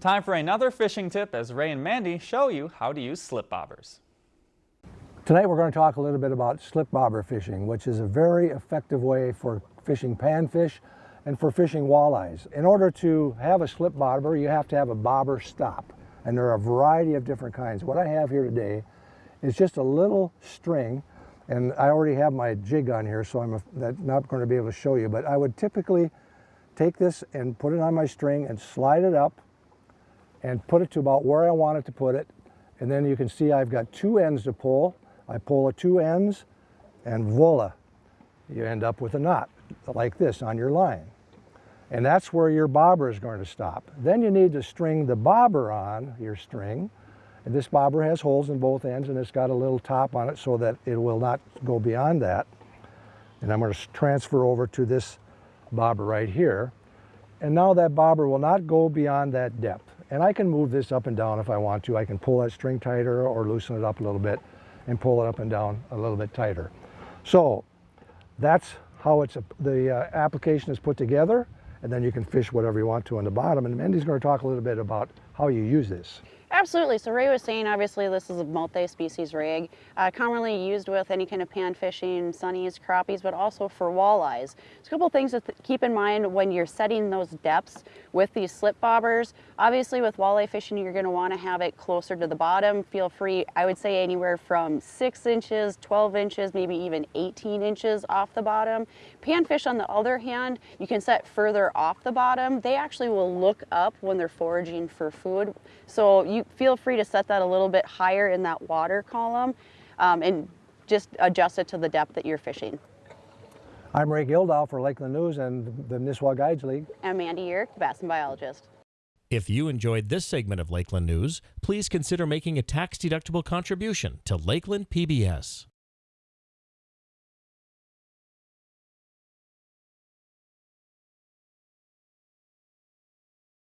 Time for another fishing tip as Ray and Mandy show you how to use slip bobbers. Tonight we're going to talk a little bit about slip bobber fishing, which is a very effective way for fishing panfish and for fishing walleyes. In order to have a slip bobber, you have to have a bobber stop. And there are a variety of different kinds. What I have here today is just a little string and I already have my jig on here, so I'm not going to be able to show you, but I would typically take this and put it on my string and slide it up and put it to about where I want it to put it. And then you can see I've got two ends to pull. I pull the two ends and voila, you end up with a knot like this on your line. And that's where your bobber is going to stop. Then you need to string the bobber on your string and this bobber has holes in both ends and it's got a little top on it so that it will not go beyond that. And I'm going to transfer over to this bobber right here. And now that bobber will not go beyond that depth. And I can move this up and down if I want to. I can pull that string tighter or loosen it up a little bit and pull it up and down a little bit tighter. So that's how it's the uh, application is put together and then you can fish whatever you want to on the bottom. And Mandy's going to talk a little bit about how you use this. Absolutely. So Ray was saying, obviously, this is a multi-species rig, uh, commonly used with any kind of pan fishing, sunnies, crappies, but also for walleyes. So a couple things to th keep in mind when you're setting those depths with these slip bobbers. Obviously, with walleye fishing, you're going to want to have it closer to the bottom. Feel free, I would say anywhere from 6 inches, 12 inches, maybe even 18 inches off the bottom. Panfish, on the other hand, you can set further off the bottom. They actually will look up when they're foraging for food. So you feel free to set that a little bit higher in that water column um, and just adjust it to the depth that you're fishing. I'm Ray Gildow for Lakeland News and the Nisswa Guides League. I'm Mandy Uhrich, bass and biologist. If you enjoyed this segment of Lakeland News, please consider making a tax-deductible contribution to Lakeland PBS.